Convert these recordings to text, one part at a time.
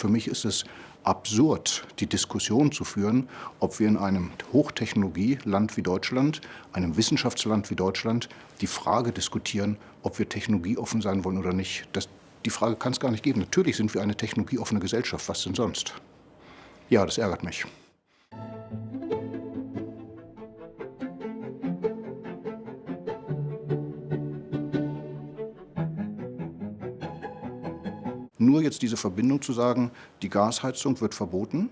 Für mich ist es absurd, die Diskussion zu führen, ob wir in einem Hochtechnologieland wie Deutschland, einem Wissenschaftsland wie Deutschland, die Frage diskutieren, ob wir technologieoffen sein wollen oder nicht. Das, die Frage kann es gar nicht geben. Natürlich sind wir eine technologieoffene Gesellschaft. Was denn sonst? Ja, das ärgert mich. Nur jetzt diese Verbindung zu sagen, die Gasheizung wird verboten,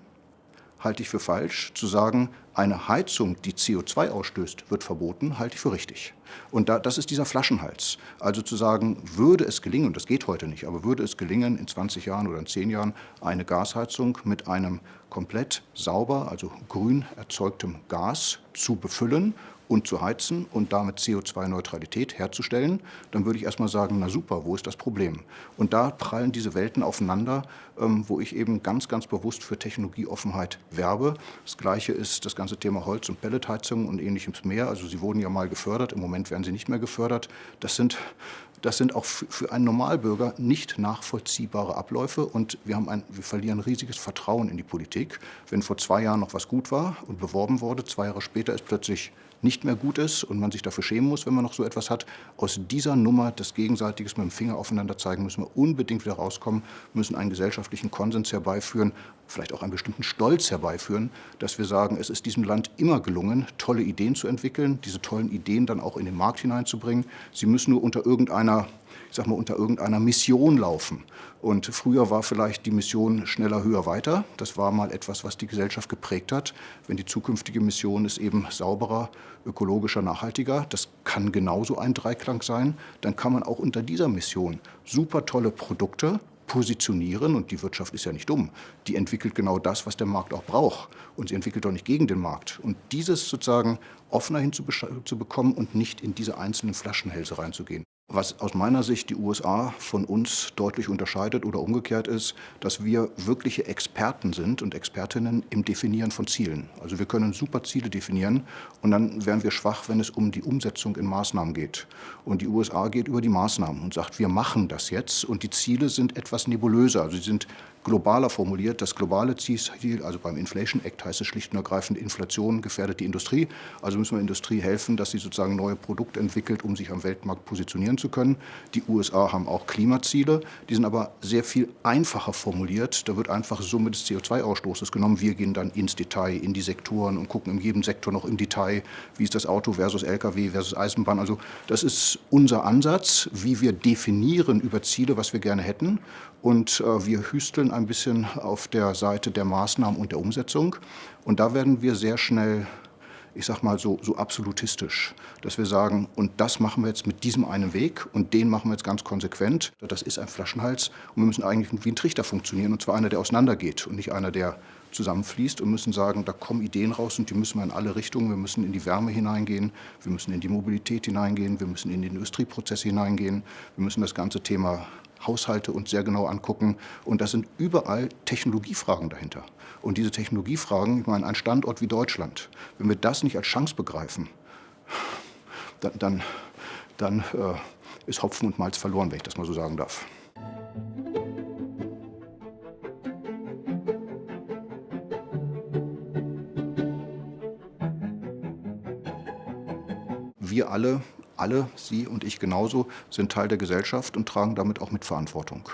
halte ich für falsch. Zu sagen, eine Heizung, die CO2 ausstößt, wird verboten, halte ich für richtig. Und da, das ist dieser Flaschenhals. Also zu sagen, würde es gelingen, und das geht heute nicht, aber würde es gelingen, in 20 Jahren oder in 10 Jahren eine Gasheizung mit einem komplett sauber, also grün erzeugtem Gas zu befüllen und zu heizen und damit CO2-Neutralität herzustellen, dann würde ich erstmal sagen, na super, wo ist das Problem? Und da prallen diese Welten aufeinander, ähm, wo ich eben ganz, ganz bewusst für Technologieoffenheit werbe. Das Gleiche ist das ganze Thema Holz- und Pelletheizung und ähnliches mehr. Also sie wurden ja mal gefördert, im Moment werden sie nicht mehr gefördert. Das sind das sind auch für einen Normalbürger nicht nachvollziehbare Abläufe und wir, haben ein, wir verlieren riesiges Vertrauen in die Politik. Wenn vor zwei Jahren noch was gut war und beworben wurde, zwei Jahre später ist plötzlich nicht mehr gut ist und man sich dafür schämen muss, wenn man noch so etwas hat. Aus dieser Nummer des Gegenseitiges mit dem Finger aufeinander zeigen, müssen wir unbedingt wieder rauskommen, müssen einen gesellschaftlichen Konsens herbeiführen, vielleicht auch einen bestimmten Stolz herbeiführen, dass wir sagen, es ist diesem Land immer gelungen, tolle Ideen zu entwickeln, diese tollen Ideen dann auch in den Markt hineinzubringen. Sie müssen nur unter irgendeiner ich sag mal, unter irgendeiner Mission laufen. Und früher war vielleicht die Mission schneller, höher, weiter. Das war mal etwas, was die Gesellschaft geprägt hat. Wenn die zukünftige Mission ist eben sauberer, ökologischer, nachhaltiger, das kann genauso ein Dreiklang sein, dann kann man auch unter dieser Mission super tolle Produkte positionieren, und die Wirtschaft ist ja nicht dumm, die entwickelt genau das, was der Markt auch braucht. Und sie entwickelt doch nicht gegen den Markt. Und dieses sozusagen offener hinzubekommen und nicht in diese einzelnen Flaschenhälse reinzugehen. Was aus meiner Sicht die USA von uns deutlich unterscheidet oder umgekehrt ist, dass wir wirkliche Experten sind und Expertinnen im Definieren von Zielen. Also wir können super Ziele definieren und dann wären wir schwach, wenn es um die Umsetzung in Maßnahmen geht. Und die USA geht über die Maßnahmen und sagt, wir machen das jetzt und die Ziele sind etwas nebulöser. Also sie sind globaler formuliert. Das globale Ziel, also beim Inflation Act heißt es schlicht und ergreifend, Inflation gefährdet die Industrie. Also müssen wir Industrie helfen, dass sie sozusagen neue Produkte entwickelt, um sich am Weltmarkt positionieren zu können. Die USA haben auch Klimaziele, die sind aber sehr viel einfacher formuliert. Da wird einfach Summe des CO2-Ausstoßes genommen. Wir gehen dann ins Detail, in die Sektoren und gucken in jedem Sektor noch im Detail, wie ist das Auto versus Lkw versus Eisenbahn. Also das ist unser Ansatz, wie wir definieren über Ziele, was wir gerne hätten. Und äh, wir hüsteln ein bisschen auf der Seite der Maßnahmen und der Umsetzung. Und da werden wir sehr schnell, ich sag mal so, so absolutistisch, dass wir sagen, und das machen wir jetzt mit diesem einen Weg und den machen wir jetzt ganz konsequent. Das ist ein Flaschenhals und wir müssen eigentlich wie ein Trichter funktionieren, und zwar einer, der auseinandergeht und nicht einer, der zusammenfließt und müssen sagen, da kommen Ideen raus und die müssen wir in alle Richtungen. Wir müssen in die Wärme hineingehen, wir müssen in die Mobilität hineingehen, wir müssen in die Industrieprozesse hineingehen, wir müssen das ganze Thema Haushalte uns sehr genau angucken. Und das sind überall Technologiefragen dahinter. Und diese Technologiefragen, ich meine, ein Standort wie Deutschland, wenn wir das nicht als Chance begreifen, dann, dann, dann äh, ist Hopfen und Malz verloren, wenn ich das mal so sagen darf. Wir alle alle, Sie und ich genauso, sind Teil der Gesellschaft und tragen damit auch Mitverantwortung.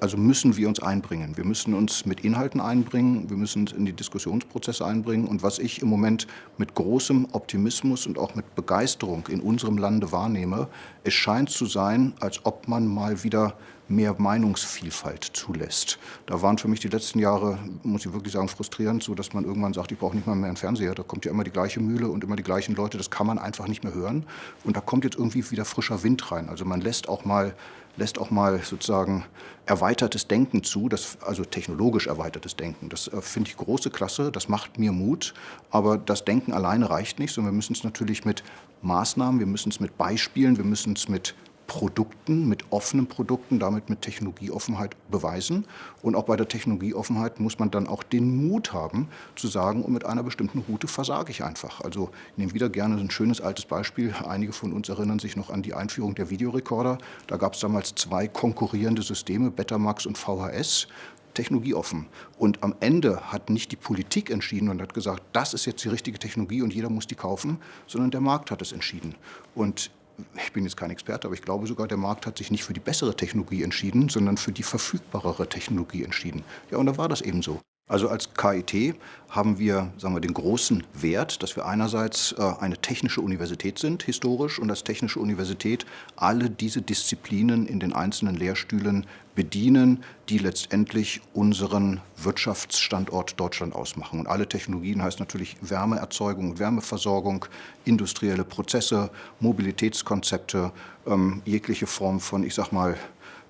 Also müssen wir uns einbringen. Wir müssen uns mit Inhalten einbringen, wir müssen uns in die Diskussionsprozesse einbringen. Und was ich im Moment mit großem Optimismus und auch mit Begeisterung in unserem Lande wahrnehme, es scheint zu sein, als ob man mal wieder mehr Meinungsvielfalt zulässt. Da waren für mich die letzten Jahre, muss ich wirklich sagen, frustrierend, so dass man irgendwann sagt, ich brauche nicht mal mehr einen Fernseher, da kommt ja immer die gleiche Mühle und immer die gleichen Leute, das kann man einfach nicht mehr hören. Und da kommt jetzt irgendwie wieder frischer Wind rein. Also man lässt auch mal lässt auch mal sozusagen erweitertes Denken zu, das, also technologisch erweitertes Denken. Das äh, finde ich große Klasse, das macht mir Mut, aber das Denken alleine reicht nicht, sondern wir müssen es natürlich mit Maßnahmen, wir müssen es mit Beispielen, wir müssen es mit Produkten, mit offenen Produkten, damit mit Technologieoffenheit beweisen. Und auch bei der Technologieoffenheit muss man dann auch den Mut haben, zu sagen, und mit einer bestimmten Route versage ich einfach. Also ich nehme wieder gerne ein schönes altes Beispiel. Einige von uns erinnern sich noch an die Einführung der Videorekorder. Da gab es damals zwei konkurrierende Systeme, Betamax und VHS technologieoffen. Und am Ende hat nicht die Politik entschieden und hat gesagt, das ist jetzt die richtige Technologie und jeder muss die kaufen, sondern der Markt hat es entschieden. Und ich bin jetzt kein Experte, aber ich glaube sogar, der Markt hat sich nicht für die bessere Technologie entschieden, sondern für die verfügbarere Technologie entschieden. Ja, und da war das eben so. Also als KIT haben wir, sagen wir den großen Wert, dass wir einerseits äh, eine technische Universität sind, historisch, und als technische Universität alle diese Disziplinen in den einzelnen Lehrstühlen bedienen, die letztendlich unseren Wirtschaftsstandort Deutschland ausmachen. Und alle Technologien heißt natürlich Wärmeerzeugung und Wärmeversorgung, industrielle Prozesse, Mobilitätskonzepte, ähm, jegliche Form von, ich sag mal,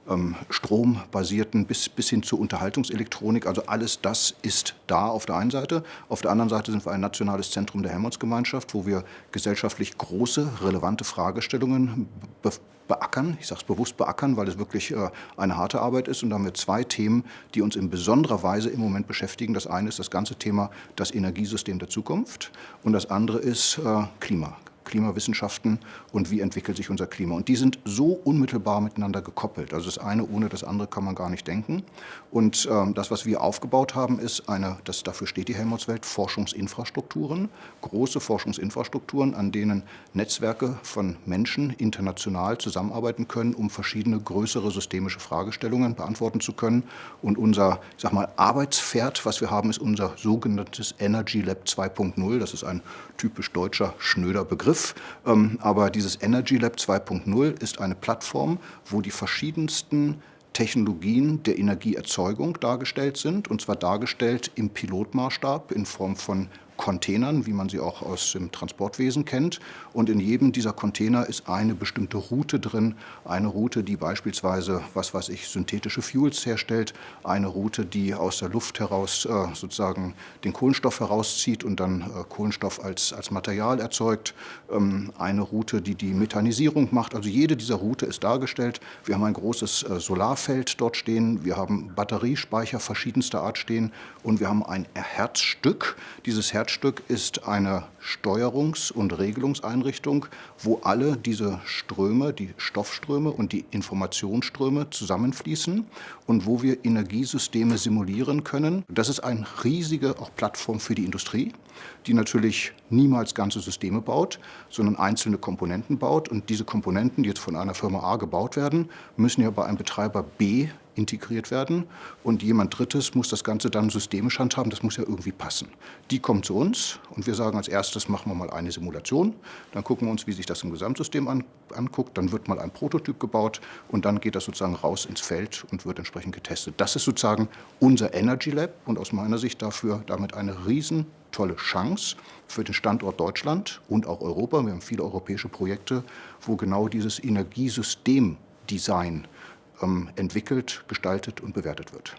ähm, strombasierten bis, bis hin zur Unterhaltungselektronik. Also alles das ist da auf der einen Seite. Auf der anderen Seite sind wir ein nationales Zentrum der Helmholtz-Gemeinschaft, wo wir gesellschaftlich große, relevante Fragestellungen be beackern. Ich sage es bewusst beackern, weil es wirklich äh, eine harte Arbeit ist. Und da haben wir zwei Themen, die uns in besonderer Weise im Moment beschäftigen. Das eine ist das ganze Thema das Energiesystem der Zukunft und das andere ist äh, Klima. Klimawissenschaften und wie entwickelt sich unser Klima. Und die sind so unmittelbar miteinander gekoppelt. Also das eine ohne das andere kann man gar nicht denken. Und ähm, das, was wir aufgebaut haben, ist eine, das, dafür steht die Helmholtz-Welt, Forschungsinfrastrukturen, große Forschungsinfrastrukturen, an denen Netzwerke von Menschen international zusammenarbeiten können, um verschiedene größere systemische Fragestellungen beantworten zu können. Und unser, ich sag mal, Arbeitspferd, was wir haben, ist unser sogenanntes Energy Lab 2.0. Das ist ein typisch deutscher, schnöder Begriff. Begriff, ähm, aber dieses Energy Lab 2.0 ist eine Plattform, wo die verschiedensten Technologien der Energieerzeugung dargestellt sind, und zwar dargestellt im Pilotmaßstab in Form von Containern, wie man sie auch aus dem Transportwesen kennt. Und in jedem dieser Container ist eine bestimmte Route drin. Eine Route, die beispielsweise, was weiß ich, synthetische Fuels herstellt. Eine Route, die aus der Luft heraus äh, sozusagen den Kohlenstoff herauszieht und dann äh, Kohlenstoff als, als Material erzeugt. Ähm, eine Route, die die Methanisierung macht. Also jede dieser Route ist dargestellt. Wir haben ein großes äh, Solarfeld dort stehen. Wir haben Batteriespeicher verschiedenster Art stehen. Und wir haben ein Herzstück. Dieses Herzstück Herzstück ist eine Steuerungs- und Regelungseinrichtung, wo alle diese Ströme, die Stoffströme und die Informationsströme zusammenfließen und wo wir Energiesysteme simulieren können. Das ist eine riesige auch Plattform für die Industrie, die natürlich niemals ganze Systeme baut, sondern einzelne Komponenten baut. Und diese Komponenten, die jetzt von einer Firma A gebaut werden, müssen ja bei einem Betreiber B integriert werden und jemand Drittes muss das Ganze dann systemisch handhaben. Das muss ja irgendwie passen. Die kommen zu uns und wir sagen als erstes, machen wir mal eine Simulation. Dann gucken wir uns, wie sich das im Gesamtsystem an, anguckt. Dann wird mal ein Prototyp gebaut und dann geht das sozusagen raus ins Feld und wird entsprechend getestet. Das ist sozusagen unser Energy Lab und aus meiner Sicht dafür damit eine riesen tolle Chance für den Standort Deutschland und auch Europa. Wir haben viele europäische Projekte, wo genau dieses Energiesystemdesign ähm, entwickelt, gestaltet und bewertet wird.